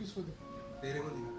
उंगली किसको दे